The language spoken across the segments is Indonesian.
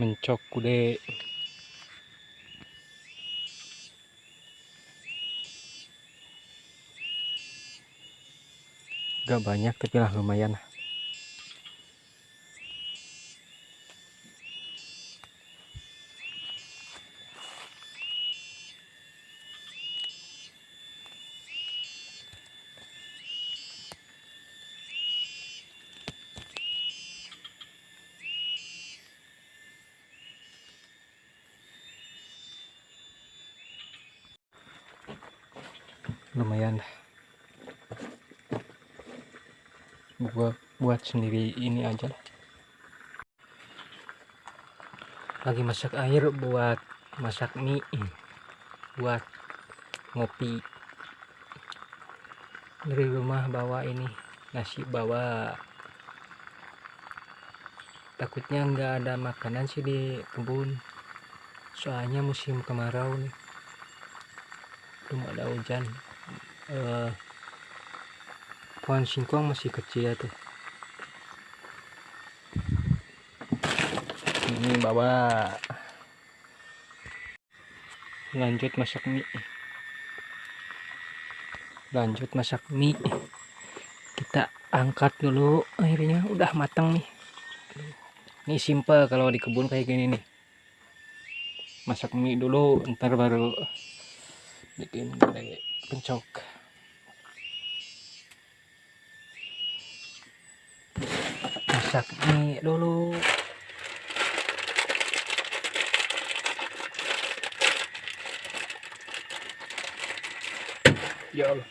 mencok kude gak banyak tapi lah lumayan lumayan buat buat sendiri ini aja lagi masak air buat masak mie buat ngopi. Dari rumah bawa ini nasi bawa. Takutnya nggak ada makanan sih di kebun. Soalnya musim kemarau nih. Belum ada hujan uh, pohon singkong masih kecil tuh ini bawa. Lanjut masak mie. Lanjut masak mie. Kita angkat dulu akhirnya udah matang nih. Ini simple kalau di kebun kayak gini nih. Masak mie dulu ntar baru bikin pencok masak mie dulu. Ya Allah.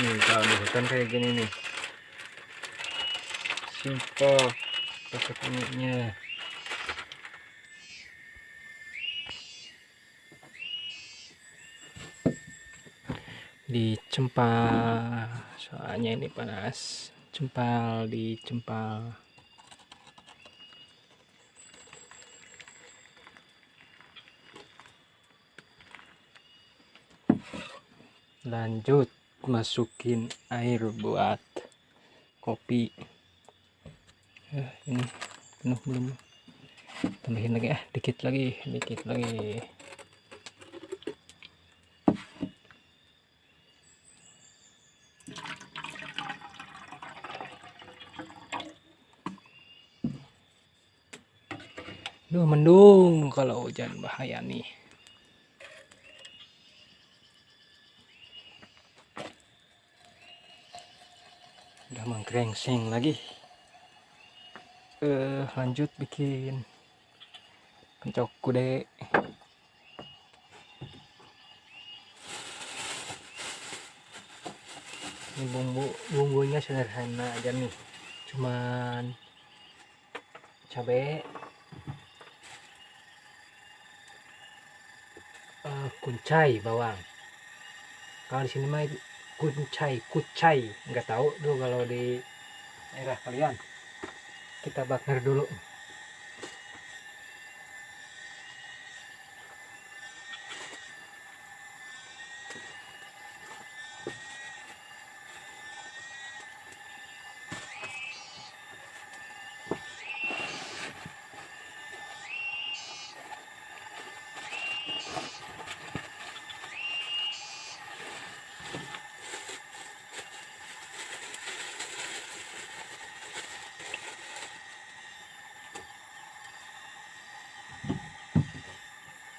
Nih kalau di hutan kayak gini nih simple pakai minyak dicempal soalnya ini panas. Cempal dicempal lanjut masukin air buat kopi eh, ini penuh belum? Tambahin lagi ah dikit lagi dikit lagi. Duh mendung kalau hujan bahaya nih. Udah mengkrengseng lagi uh, lanjut bikin pencok kude. Ini bumbu bumbunya sederhana aja nih. Cuman cabai uh, kuncai bawang. Kalau di sini mah kucai kucai. Nggak tahu tuh kalau di daerah kalian kita bakar dulu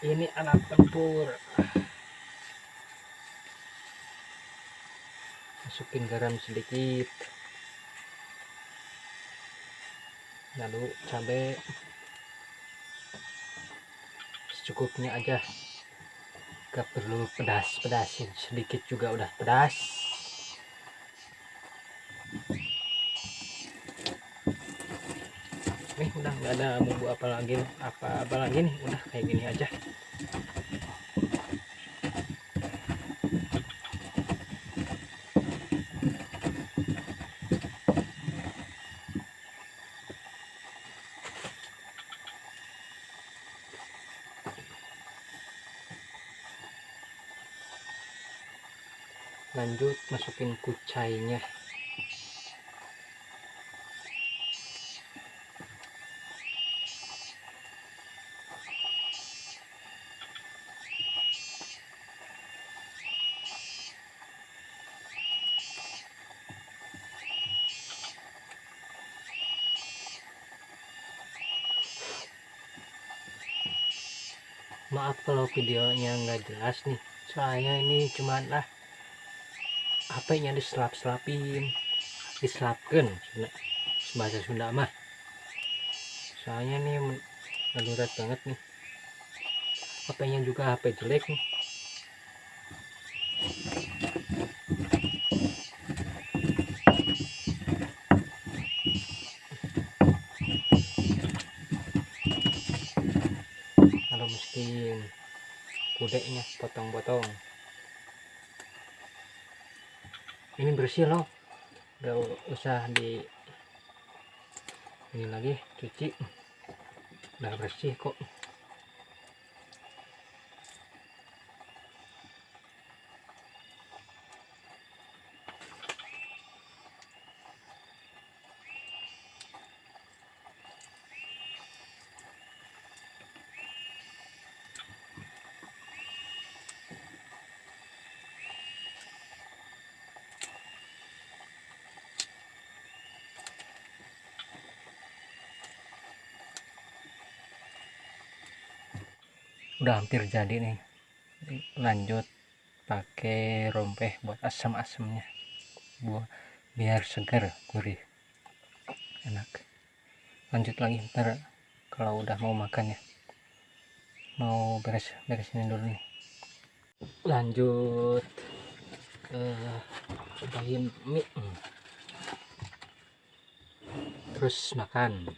ini alat tempur. Masukin garam sedikit. Lalu cabai secukupnya aja. Gak perlu pedas pedasin sedikit juga udah pedas nggak ada bumbu apa lagi apa apa lagi nih? Udah kayak gini aja. Lanjut masukin kucainya. Maaf kalau videonya nggak jelas nih. Soalnya ini cuman lah HP-nya diselap-selapin. Diselapkan bahasa Sunda mah. Soalnya nih darurat banget nih. HP-nya juga HP jelek nih kalau mesti kudeknya potong-potong. Ini bersih loh. Gak usah di ini lagi cuci. Udah bersih kok udah hampir jadi nih. Lanjut pakai rompeh buat asam-asamnya. Buat biar segar gurih. Enak. Lanjut lagi ntar kalau udah mau makan ya. Mau beres beresin dulu nih. Lanjut ke cobain mie. Terus makan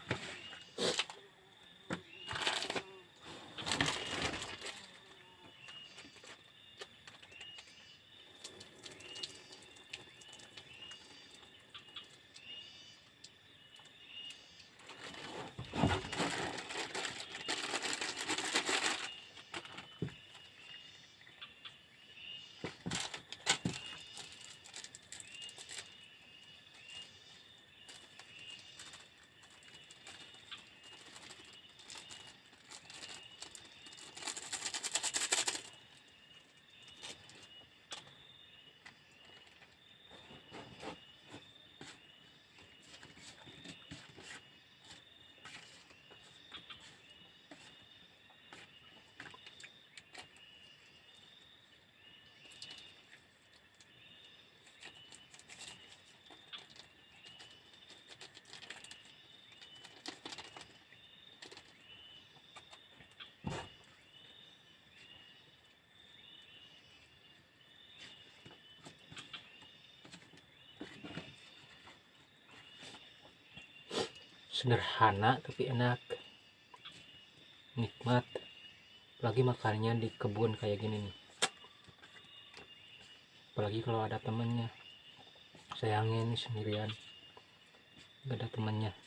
sederhana tapi enak. Nikmat. Apalagi makannya di kebun kayak gini nih. Apalagi kalau ada temennya. Sayangnya ini sendirian. Gak ada temennya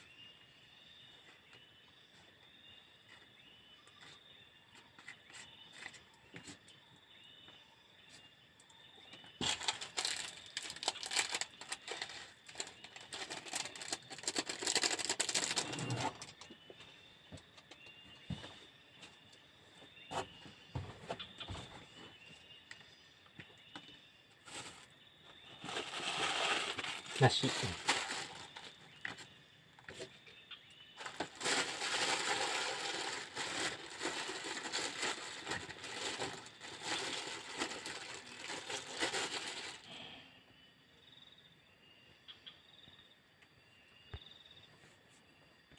nasi.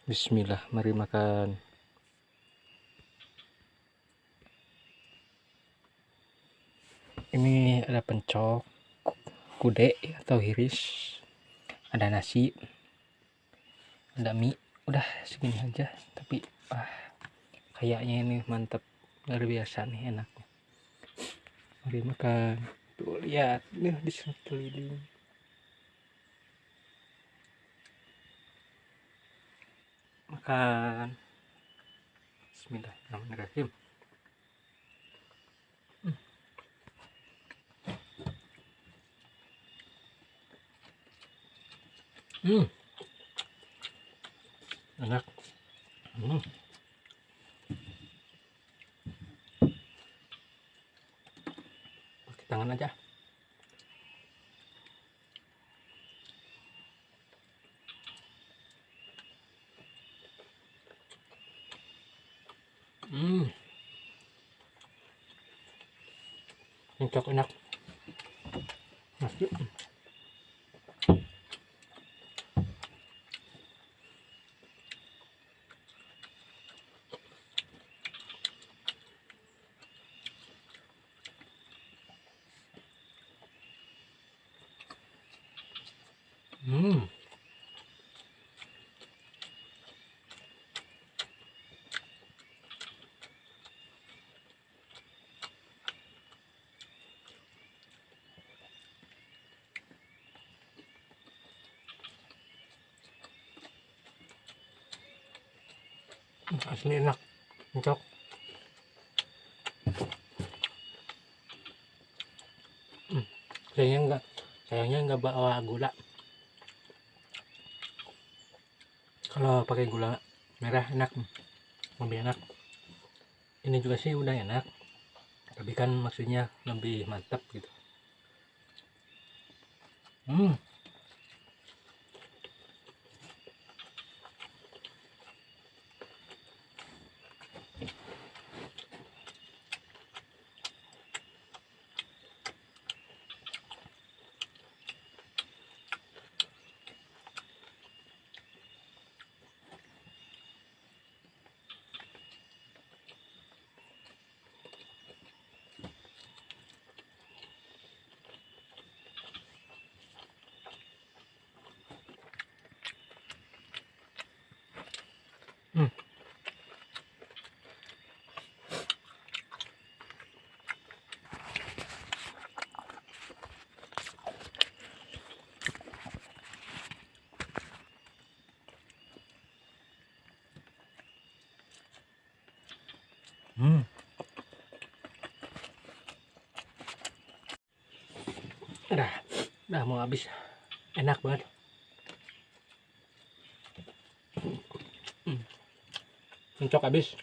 Bismillah mari makan. Ini ada pencok kude atau hiris ada nasi. Ada mie. Udah segini aja. Tapi ah kayaknya ini mantap luar biasa nih enaknya. Mari makan. Tuh lihat. Nih di sekeliling makan. Bismillahirrahmanirrahim Hmm. Enak. Hmm. Pakai tangan aja. Hmm. Cocok enak. Nasi. Hmm. Asli enak. Cocok. Hmm. Sayangnya enggak sayangnya enggak bawa gula. Kalau pakai gula merah enak. Lebih enak. Ini juga sih udah enak. Tapi kan maksudnya lebih mantap gitu. Hmm. Hmm. Hmm. Udah, udah mau habis. Enak banget. Hmm. Cocok habis.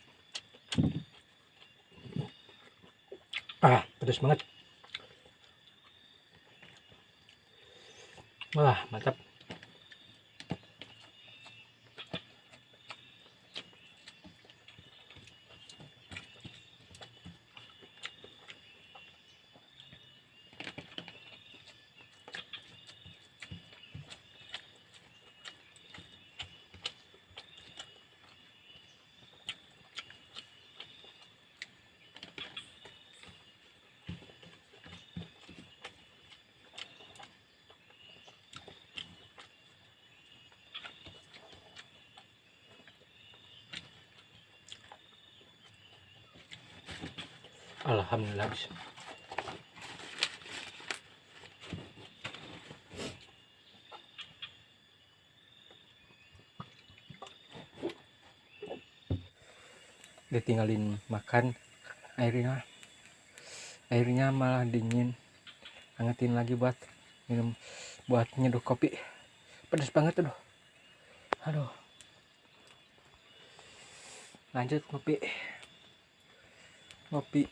Ah, pedas banget. Wah, mantap. Alhamdulillah habis. Ditinggalin makan airnya airnya malah dingin. Angetin lagi buat minum buat nyeduh kopi. Pedas banget aduh aduh. Lanjut ngopi. Ngopi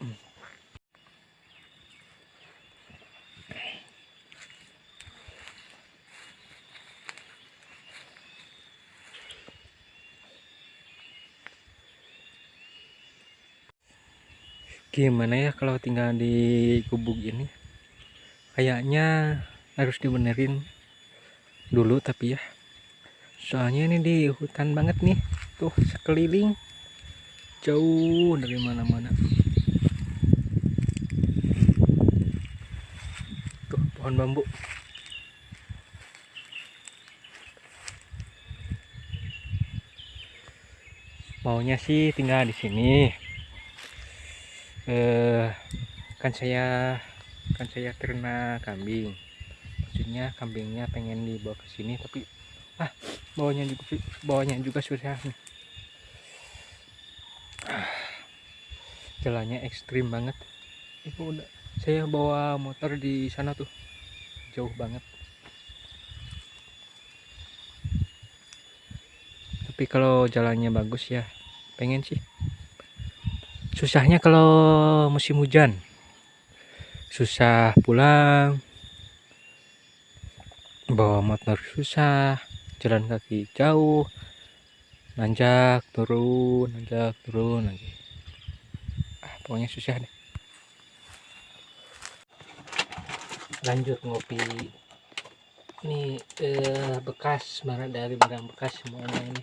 gimana ya kalau tinggal di gubuk ini? Kayaknya harus dibenerin dulu tapi ya. Soalnya ini di hutan banget nih. Tuh sekeliling. Jauh dari mana-mana. Tuh pohon bambu. Maunya sih tinggal di sini eh kan saya kan saya ternak kambing. Maksudnya kambingnya pengen dibawa ke sini tapi ah bawanya juga bawanya juga susah nih. Jalannya ekstrim banget. Itu udah saya bawa motor di sana tuh. Jauh banget. Tapi kalau jalannya bagus ya pengen sih susahnya kalau musim hujan. Susah pulang bawa motor susah jalan kaki jauh nanjak turun nanjak turun lagi. Ah, pokoknya susah deh. Lanjut ngopi. Ini eh, bekas dari barang bekas semuanya ini.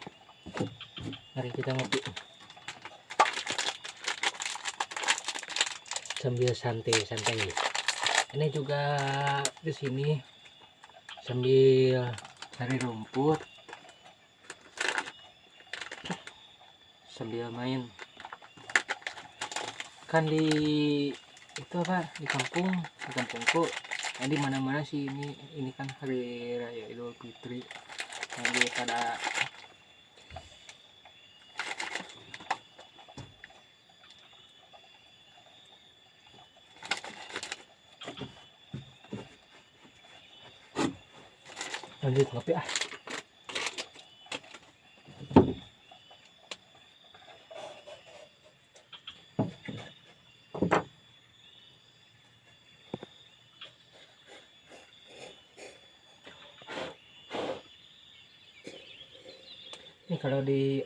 Mari kita ngopi sambil santai-santai ini juga di sini sambil cari rumput sambil main. Kan di itu apa? Di kampung di kampungku. Nah, di mana mana sih ini ini kan hari raya idul fitri. Jadi pada lanjut ngopi ah. Ini kalau di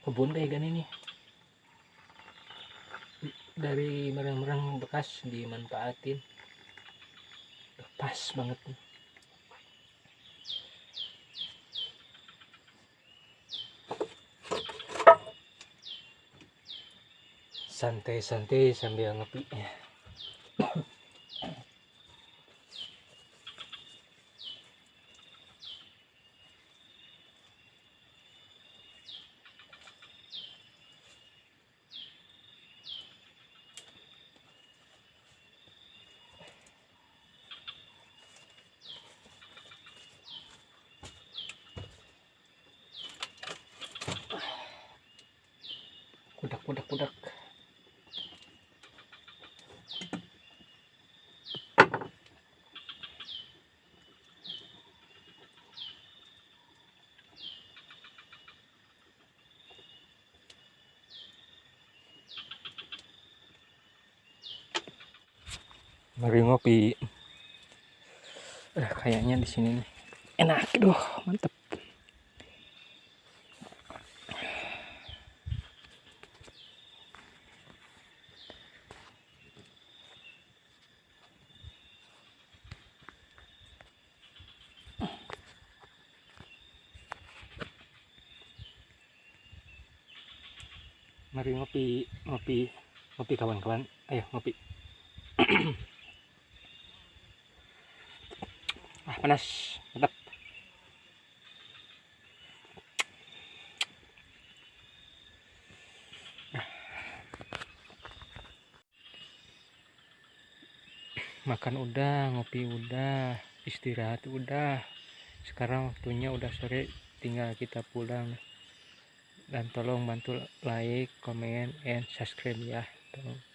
kebun kayak gini nih dari merang-merang bekas dimanfaatin. Pas banget nih santai-santai sambil ngopi. Kudak kudak kudak mari ngopi. Eh, kayaknya di sini nih. Enak aduh mantep. Mari ngopi ngopi ngopi kawan-kawan. Ayo ngopi ah panas mantap. Makan udah ngopi udah istirahat udah. Sekarang waktunya udah sore tinggal kita pulang. Dan tolong bantu like comment and subscribe ya. Tolong